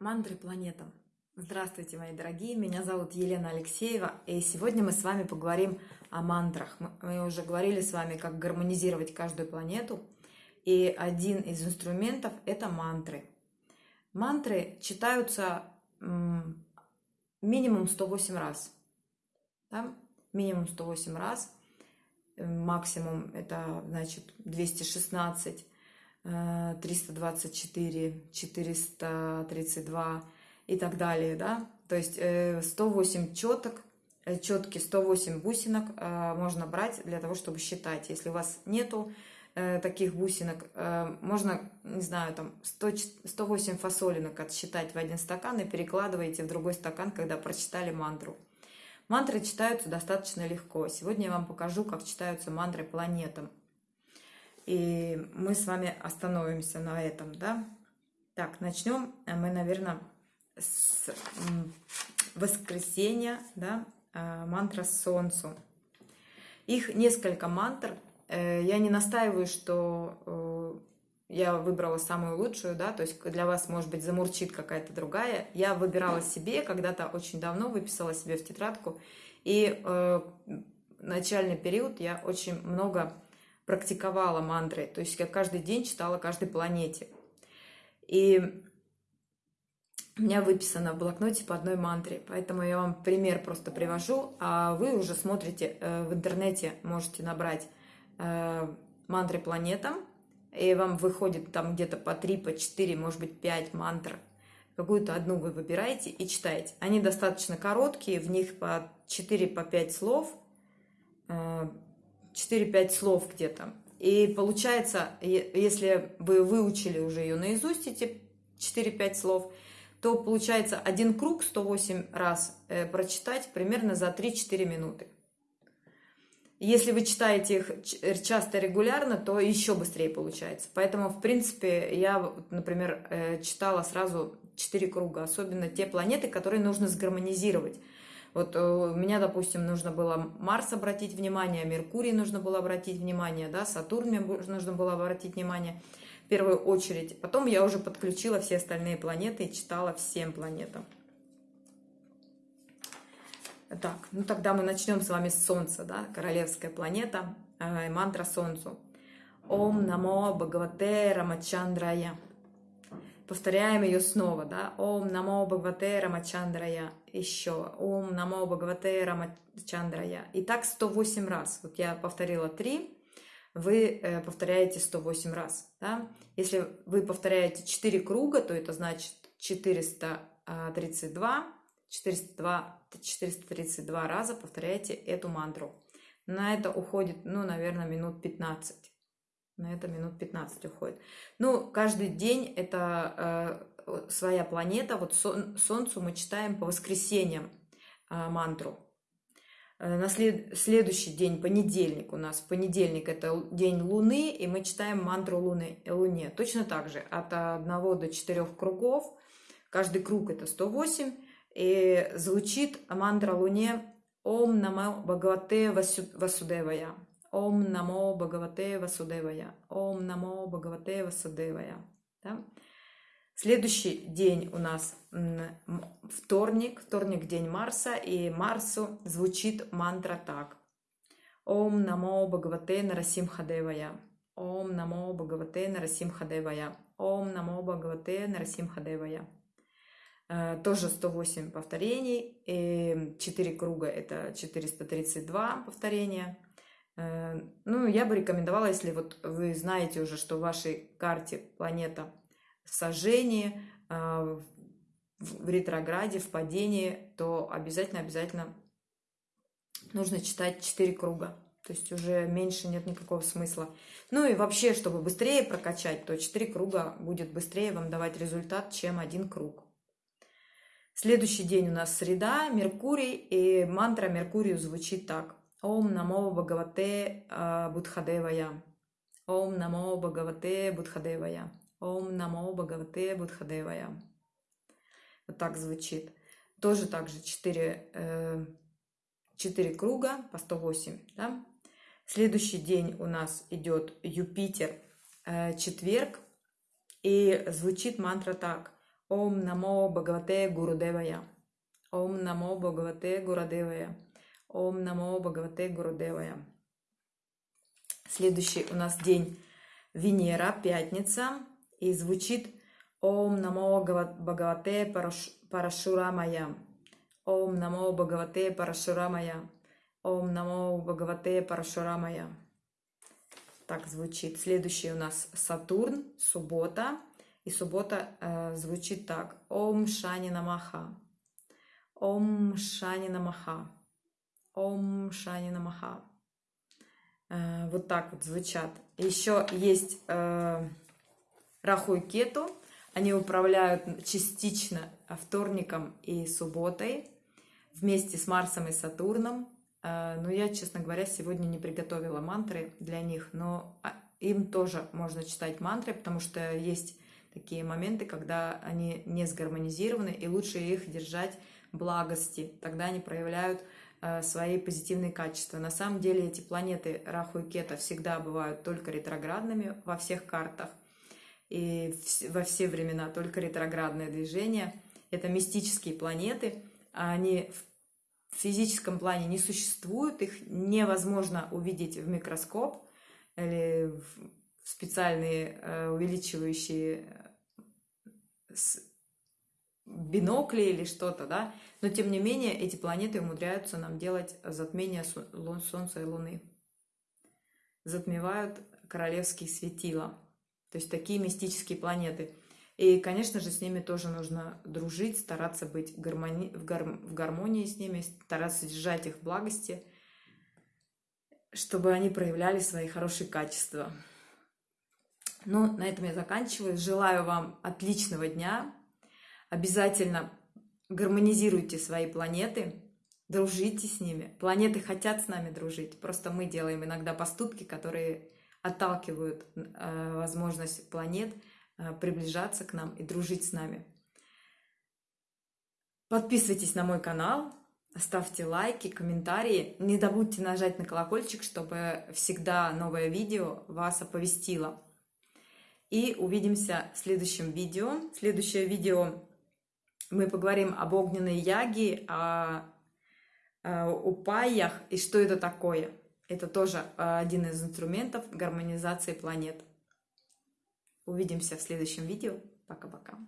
Мантры планетам. Здравствуйте, мои дорогие, меня зовут Елена Алексеева, и сегодня мы с вами поговорим о мантрах. Мы уже говорили с вами, как гармонизировать каждую планету, и один из инструментов – это мантры. Мантры читаются минимум 108 раз. Да? Минимум 108 раз, максимум это значит 216 324, 432 и так далее, да. То есть 108 четок, четки 108 бусинок э, можно брать для того, чтобы считать. Если у вас нету э, таких бусинок, э, можно, не знаю, там 100, 108 фасолинок отсчитать в один стакан и перекладываете в другой стакан, когда прочитали мантру. Мантры читаются достаточно легко. Сегодня я вам покажу, как читаются мантры планетам. И мы с вами остановимся на этом, да. Так, начнем мы, наверное, с воскресенья, да, а, мантра Солнцу. Их несколько мантр. Э, я не настаиваю, что э, я выбрала самую лучшую, да, то есть для вас, может быть, замурчит какая-то другая. Я выбирала себе, когда-то очень давно выписала себе в тетрадку, и э, начальный период я очень много практиковала мантры. То есть я каждый день читала каждой планете. И у меня выписано в блокноте по одной мантре. Поэтому я вам пример просто привожу, а вы уже смотрите э, в интернете, можете набрать э, мантры планетам, и вам выходит там где-то по 3, по 4, может быть 5 мантр. Какую-то одну вы выбираете и читаете. Они достаточно короткие, в них по 4, по 5 слов э, 4-5 слов где-то. И получается, если вы выучили уже ее наизусть, эти 4-5 слов, то получается один круг 108 раз э, прочитать примерно за 3-4 минуты. Если вы читаете их э, часто регулярно, то еще быстрее получается. Поэтому, в принципе, я, например, э, читала сразу 4 круга, особенно те планеты, которые нужно сгармонизировать. Вот э, у меня, допустим, нужно было Марс обратить внимание, Меркурий нужно было обратить внимание, да, Сатурн мне нужно было обратить внимание в первую очередь. Потом я уже подключила все остальные планеты и читала всем планетам. Так, ну тогда мы начнем с вами с Солнца, да, королевская планета, э, мантра Солнцу. Ом намо Бхагавате Рамачандрая. Повторяем ее снова, да. Ом намо Бхагавате Рамачандрая. Еще. Ом намо Бхагавате Рамачандрая. И так 108 раз. Вот я повторила 3, вы э, повторяете 108 раз. Да? Если вы повторяете 4 круга, то это значит 432, 402, 432 раза повторяете эту мантру. На это уходит, ну, наверное, минут 15 на это минут 15 уходит. Ну, каждый день это э, своя планета. Вот сон, Солнцу мы читаем по воскресеньям э, мантру. Э, на след, следующий день, понедельник у нас, понедельник это день Луны, и мы читаем мантру Луны, Луне. Точно так же, от 1 до 4 кругов, каждый круг это 108, и звучит мантра Луне Ом Намо Бхагавате Васудевая. Ом намо Бхагавате Васудевая. Ом намо Бхагавате Васудевая. Да? Следующий день у нас вторник, вторник день Марса, и Марсу звучит мантра так. Ом намо Бхагавате Нарасимхадевая. Ом намо Бхагавате Нарасимхадевая. Ом намо Бхагавате Нарасимхадевая. Э, тоже 108 повторений, и 4 круга это 432 повторения. Э, ну, я бы рекомендовала, если вот вы знаете уже, что в вашей карте планета в сожжении, в ретрограде, в падении, то обязательно-обязательно нужно читать 4 круга. То есть уже меньше нет никакого смысла. Ну и вообще, чтобы быстрее прокачать, то 4 круга будет быстрее вам давать результат, чем один круг. Следующий день у нас среда, Меркурий, и мантра Меркурию звучит так. Ом намо Бхагавате Будхадевая. Ом намо Бхагавате Будхадевая. Ом намо Бхагавате Будхадевая. Вот так звучит. Тоже так же 4, 4 круга по 108. Да? Следующий день у нас идет Юпитер, четверг. И звучит мантра так. Ом намо Бхагавате Гурудевая. Ом намо Бхагавате Гурудевая. Ом намо Бхагавате Гурудевая. Следующий у нас день Венера, пятница. И звучит Ом намо Бхагавате Парашурамая. Ом намо Бхагавате Парашурамая. Ом намо Бхагавате Парашурамая. Так звучит. Следующий у нас Сатурн, суббота. И суббота э, звучит так. Ом Шани Намаха. Ом Шани Намаха. Ом Шани Намаха. Э, вот так вот звучат. Еще есть э, Раху и Кету. Они управляют частично вторником и субботой вместе с Марсом и Сатурном. Э, но я, честно говоря, сегодня не приготовила мантры для них, но а, им тоже можно читать мантры, потому что есть такие моменты, когда они не сгармонизированы, и лучше их держать благости. Тогда они проявляют э, свои позитивные качества. На самом деле эти планеты Раху и Кета всегда бывают только ретроградными во всех картах и во все времена только ретроградное движение. Это мистические планеты, они в в физическом плане не существуют, их невозможно увидеть в микроскоп или в специальные э, увеличивающие э, бинокли или что-то, да, но тем не менее эти планеты умудряются нам делать затмение Солнца и Луны. Затмевают королевские светила. То есть такие мистические планеты – и, конечно же, с ними тоже нужно дружить, стараться быть гармони... в, гар... в гармонии с ними, стараться держать их благости, чтобы они проявляли свои хорошие качества. Ну, на этом я заканчиваю. Желаю вам отличного дня. Обязательно гармонизируйте свои планеты, дружите с ними. Планеты хотят с нами дружить. Просто мы делаем иногда поступки, которые отталкивают э, возможность планет – Э, приближаться к нам и дружить с нами. Подписывайтесь на мой канал, ставьте лайки, комментарии. Не забудьте нажать на колокольчик, чтобы всегда новое видео вас оповестило. И увидимся в следующем видео. Следующее видео мы поговорим об огненной яге, о, о упаях и что это такое. Это тоже один из инструментов гармонизации планет. Увидимся в следующем видео. Пока-пока.